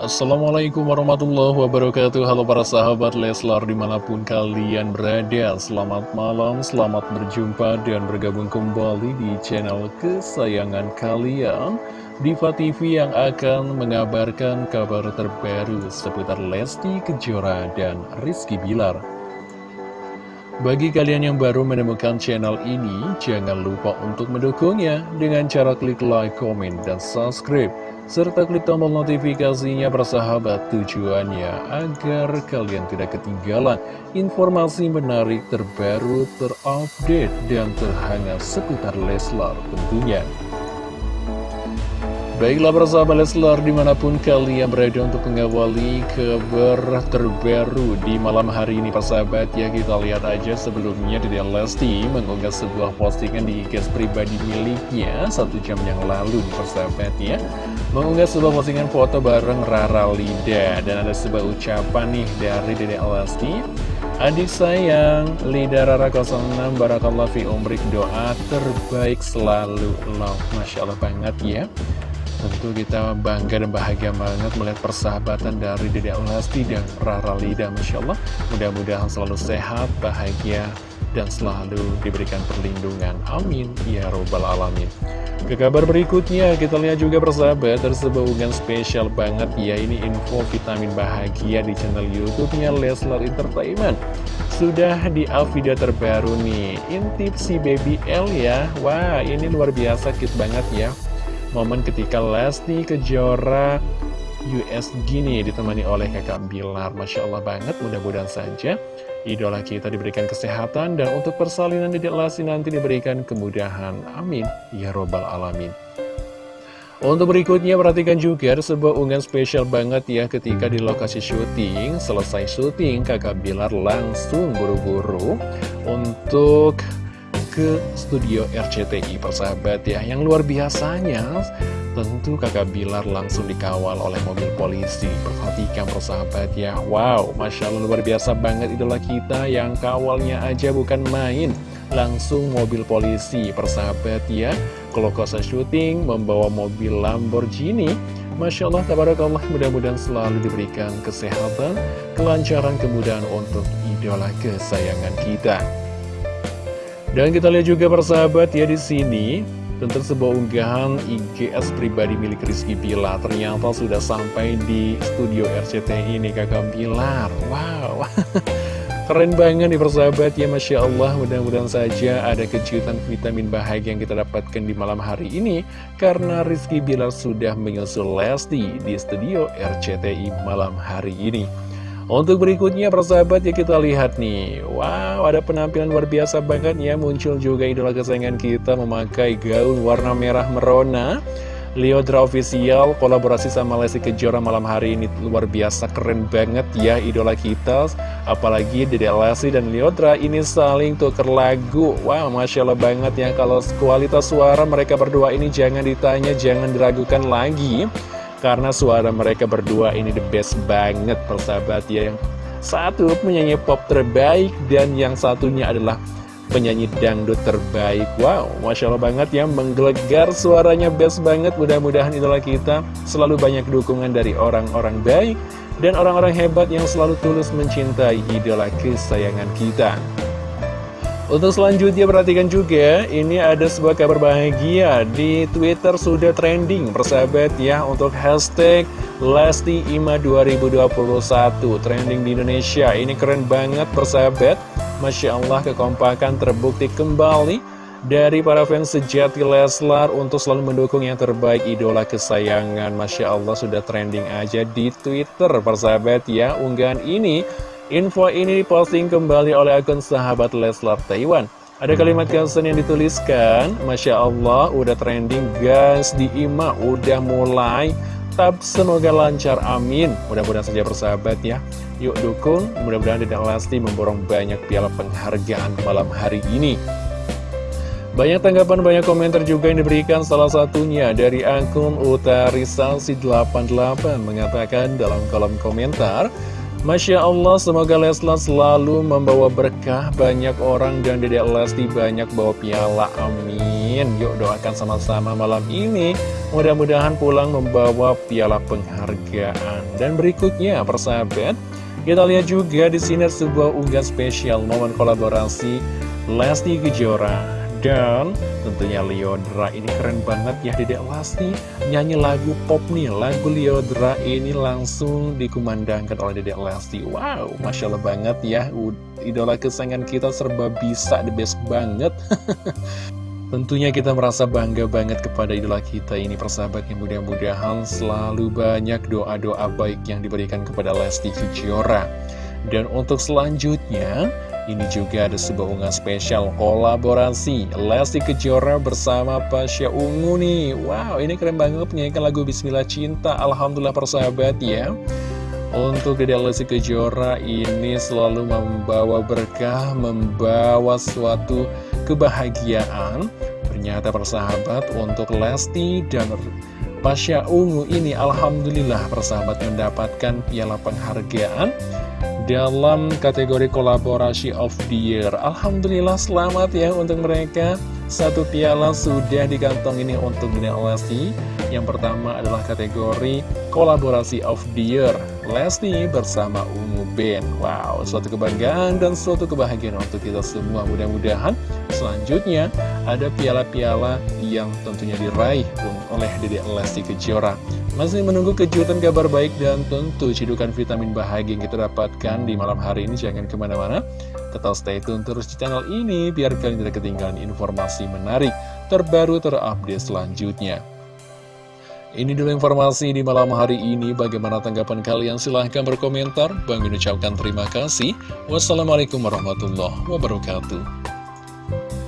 Assalamualaikum warahmatullahi wabarakatuh. Halo para sahabat Leslar di mana pun kalian berada. Selamat malam, selamat berjumpa dan bergabung kembali di channel kesayangan kalian. Diva TV yang akan mengabarkan kabar terbaru seputar Lesti Kejora dan Rizky Bilar. Bagi kalian yang baru menemukan channel ini, jangan lupa untuk mendukungnya dengan cara klik like, komen, dan subscribe serta klik tombol notifikasinya bersahabat tujuannya agar kalian tidak ketinggalan informasi menarik terbaru, terupdate, dan terhangat seputar Leslar tentunya. Baiklah bersama Leslar di mana pun kalian berada untuk mengawali kabar terbaru di malam hari ini persahabat ya kita lihat aja sebelumnya di Lesti mengunggah sebuah postingan di IG pribadi miliknya satu jam yang lalu di persahabat ya. Mengunggah sebuah postingan foto bareng Rara Lida dan ada sebuah ucapan nih dari Dede Lesti. Adik sayang, Lida Rara 06 Barakallah fi umrik doa terbaik selalu. Love Masya Allah banget ya Tentu kita bangga dan bahagia banget melihat persahabatan dari Dede Lesti dan Rara Lida Masya Allah. Mudah-mudahan selalu sehat, bahagia, dan selalu diberikan perlindungan. Amin. Ya Robbal Alamin. Ke kabar berikutnya kita lihat juga persahabat Tersebut hubungan spesial banget. Ya Ini info vitamin bahagia di channel Youtubenya Leslar Entertainment. Sudah di up video terbaru nih. Intip si baby L ya. Wah ini luar biasa cute banget ya momen ketika Lesti Kejora US gini ditemani oleh kakak Bilar Masya Allah banget, mudah-mudahan saja idola kita diberikan kesehatan dan untuk persalinan Dedek Lesti nanti diberikan kemudahan. Amin. Ya robbal alamin. Untuk berikutnya perhatikan juga sebuah unggahan spesial banget ya ketika di lokasi syuting selesai syuting kakak Bilar langsung buru-buru untuk ke studio RCTI persahabat ya Yang luar biasanya. Tentu kakak Bilar langsung dikawal oleh mobil polisi. Perhatikan persahabat ya. Wow, Masya Allah luar biasa banget idola kita Yang kawalnya aja bukan main. Langsung mobil polisi persahabat ya. Kalau kosa syuting membawa mobil Lamborghini. Masya Allah, tabarakallah, mudah-mudahan selalu diberikan kesehatan, kelancaran, kemudahan untuk idola kesayangan kita. Dan kita lihat juga persahabat ya di sini tentang sebuah unggahan IGS pribadi milik Rizky Bilar ternyata sudah sampai di studio RCTI ini kakak Bilar. Wow, keren banget nih persahabat ya Masya Allah mudah-mudahan saja ada kejutan vitamin bahagia yang kita dapatkan di malam hari ini karena Rizky Bilar sudah menyusul Lesti di studio RCTI malam hari ini. Untuk berikutnya persahabat ya kita lihat nih. Wow ada penampilan luar biasa banget ya. Muncul juga idola kesayangan kita memakai gaun warna merah merona. Leodra Official kolaborasi sama Lesti Kejora malam hari ini luar biasa keren banget ya idola kita. Apalagi Dede Lesti dan Leodra ini saling tuker lagu. Wow Masya Allah banget ya. Kalau kualitas suara mereka berdua ini jangan ditanya jangan diragukan lagi karena suara mereka berdua ini the best banget persahabat ya Yang satu penyanyi pop terbaik dan yang satunya adalah penyanyi dangdut terbaik. Wow, Masya Allah banget ya Menggelegar suaranya best banget. Mudah-mudahan idola kita selalu banyak dukungan dari orang-orang baik Dan orang-orang hebat yang selalu tulus mencintai idola kesayangan kita untuk selanjutnya perhatikan juga, ini ada sebuah kabar bahagia di Twitter sudah trending persahabat ya untuk hashtag Lesti Ima 2021 trending di Indonesia. Ini keren banget persahabat, Masya Allah kekompakan terbukti kembali dari para fans sejati Leslar untuk selalu mendukung yang terbaik idola kesayangan. Masya Allah sudah trending aja di Twitter persahabat ya unggahan ini Info ini diposting kembali oleh akun sahabat Leslar Taiwan. Ada kalimat caption yang dituliskan, Masya Allah, udah trending guys di IMA, udah mulai. Tab semoga lancar, amin. Mudah-mudahan saja bersahabat ya. Yuk dukung, mudah-mudahan tidak Lesti memborong banyak piala penghargaan malam hari ini. Banyak tanggapan, banyak komentar juga yang diberikan salah satunya dari akun Utarisasi88 mengatakan dalam kolom komentar Masya Allah, semoga Leslar selalu membawa berkah banyak orang dan Dedek Lesti banyak bawa piala. Amin. Yuk doakan sama-sama malam ini Mudah-mudahan pulang membawa piala penghargaan Dan berikutnya persahabat Kita lihat juga di sini sebuah unggahan spesial momen kolaborasi Lesti Kejora dan tentunya Liodra ini keren banget ya Dedek Lesti Nyanyi lagu pop nih Lagu Liodra ini langsung dikumandangkan oleh Dedek Lesti Wow Masya Allah banget ya. Idola kesayangan kita serba bisa The best banget. Tentunya kita merasa bangga banget kepada idola kita ini persahabat yang mudah-mudahan selalu banyak doa-doa baik yang diberikan kepada Lesti Kejora. Dan untuk selanjutnya, ini juga ada sebuah unggahan spesial kolaborasi Lesti Kejora bersama Pasha Ungu nih. Wow ini keren banget penyanyikan lagu Bismillah Cinta. Alhamdulillah persahabat ya. Untuk Dede Lesti Kejora ini selalu membawa berkah Membawa suatu kebahagiaan. Ternyata persahabat untuk Lesti dan Pasha Ungu ini Alhamdulillah persahabat mendapatkan piala penghargaan dalam kategori kolaborasi of the year. Alhamdulillah selamat ya untuk mereka. Satu piala sudah dikantong ini untuk Dina Lesti. Yang pertama adalah kategori kolaborasi of the year. Lesti bersama Ungu Ben. Wow, suatu kebanggaan dan suatu kebahagiaan untuk kita semua. Mudah-mudahan selanjutnya ada piala-piala yang tentunya diraih oleh Dede Lesti Kejora. Masih menunggu kejutan kabar baik dan tentu cidukan vitamin bahagia yang kita dapatkan di malam hari ini. Jangan ke mana-mana, tetap stay tune terus di channel ini biar kalian tidak ketinggalan informasi menarik, terbaru, terupdate selanjutnya. Ini dulu informasi di malam hari ini. Bagaimana tanggapan kalian? Silahkan berkomentar. Bang ucapkan terima kasih. Wassalamualaikum warahmatullahi wabarakatuh. Bye.